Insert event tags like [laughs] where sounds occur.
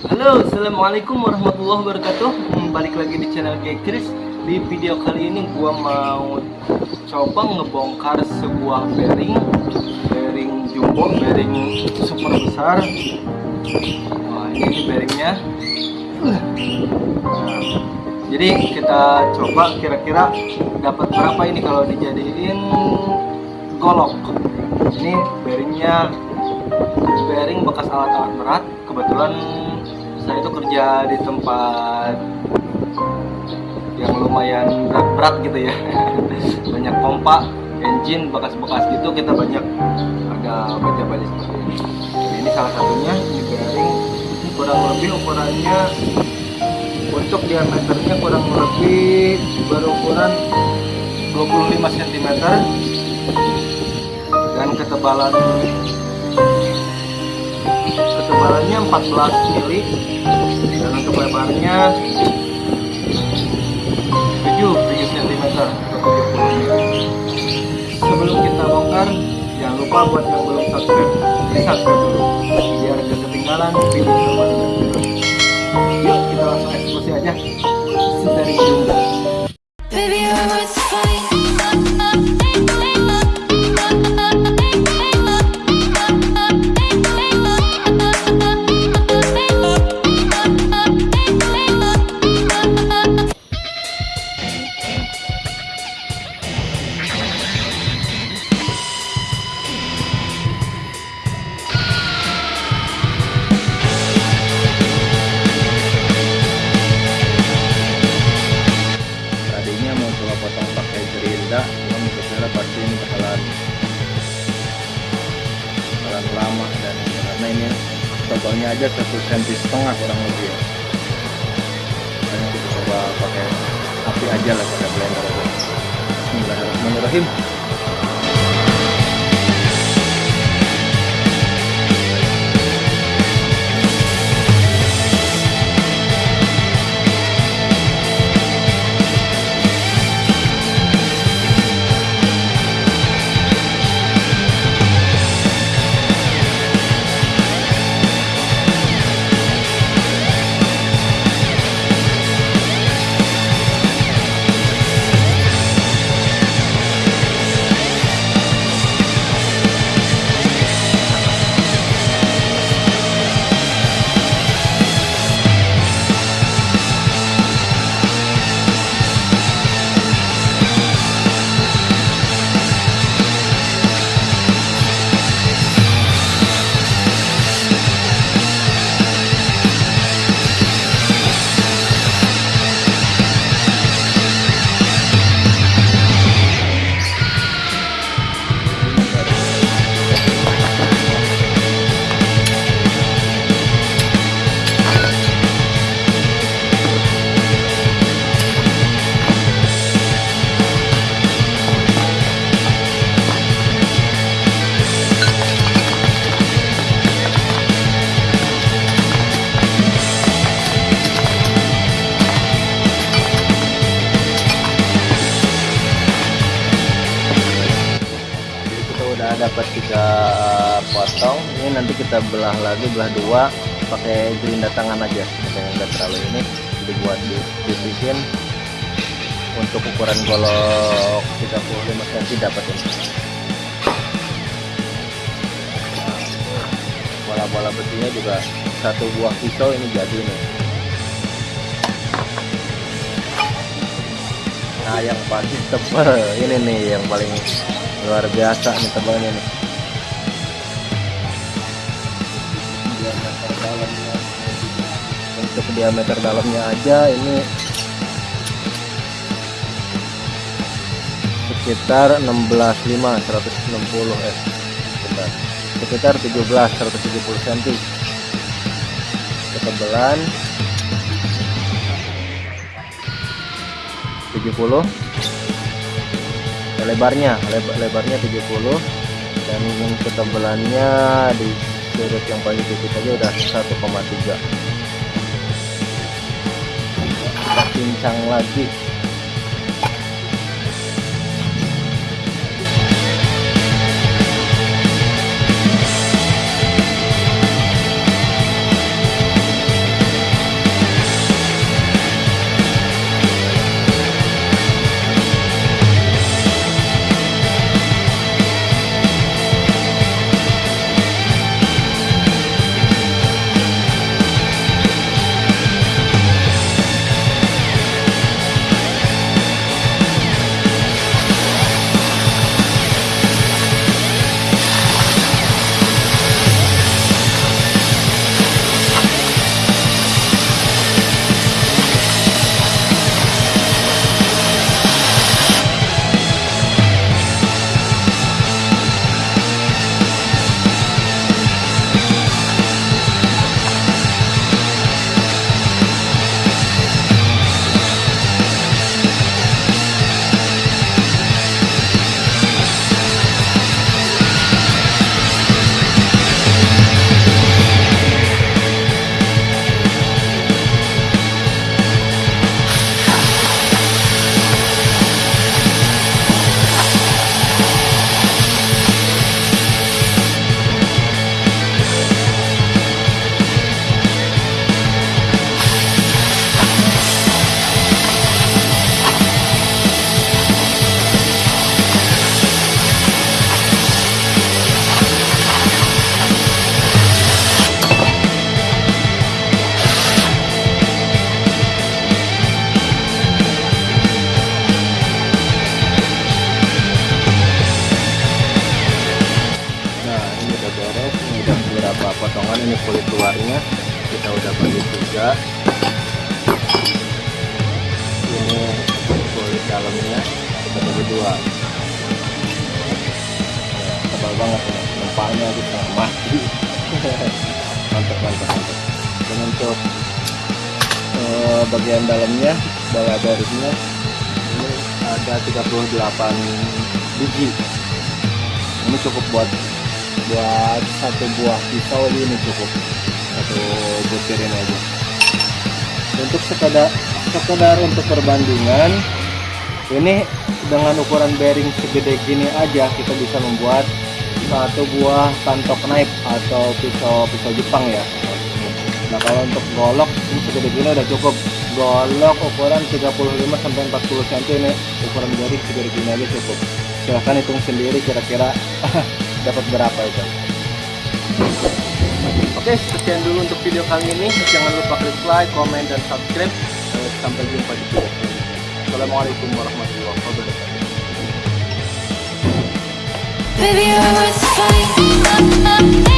Halo, assalamualaikum warahmatullahi wabarakatuh. Hmm, Balik lagi di channel Chris. Di video kali ini gua mau coba ngebongkar sebuah bearing, bearing jumbo, bearing super besar. Wah, ini bearingnya. Jadi kita coba kira-kira dapat berapa ini kalau dijadiin golok. Ini bearingnya bearing bekas alat-alat berat. Kebetulan saya itu kerja di tempat yang lumayan berat-berat gitu ya. [laughs] Banyak pompa engine bekas-bekas gitu kita banyak ada baca-baca seperti ini. Jadi ini salah satunya ini bearing kurang lebih ukurannya untuk diameternya kurang lebih berukuran 25 cm dan ketebalan ketebalannya 14 mili aja satu senti setengah kurang lebih ya. Makanya kita coba pakai api aja lah pakai blender aja. Bismillahirrahmanirrahim dapat tiga potong. Ini nanti kita belah lagi belah dua pakai gerinda tangan aja. Yang nggak terlalu ini jadi buat di dibikin untuk ukuran golok 35 cm dapat ini. Bola-bola besinya juga satu buah pisau ini jadi nih nah yang pasti tebal ini nih yang paling luar biasa nih tebalnya nih. Diameter dalamnya untuk diameter dalamnya aja ini sekitar 16,5 160 eh sebentar sekitar 17 170 cm. Ketebalan 70 lebarnya leb- lebarnya 70 dan yang ketebalannya di sudut yang paling tipis aja udah 1,3 kita pincang lagi kita udah bagi tiga ini kulit dalamnya kita bagi dua. Ya, tebal banget ya kita mati. [laughs] Mantap mantap mantap. Dan untuk eh, bagian dalamnya bala barisnya ini ada 38 biji. Ini cukup buat buat satu buah pisau ini cukup. Satu butir ini aja. Untuk sekedar sekedar untuk perbandingan ini dengan ukuran bearing segede gini aja kita bisa membuat satu buah kantok knife atau pisau pisau Jepang ya. Nah kalau untuk golok ini segede gini udah cukup. Golok ukuran 35 sampai 40 cm ini. Ukuran bearing segede gini aja cukup. Silahkan hitung sendiri kira-kira [laughs] dapat berapa itu Oke, sekian dulu untuk video kali ini. Jangan lupa klik like, komen, dan subscribe. Sampai jumpa di video selanjutnya. Assalamualaikum warahmatullahi wabarakatuh. Baby, you're worth the fight.